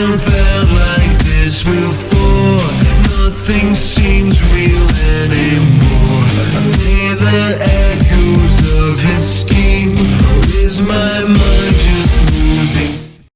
Haven't felt like this before Nothing seems real anymore I they the echoes of his scheme? Is my mind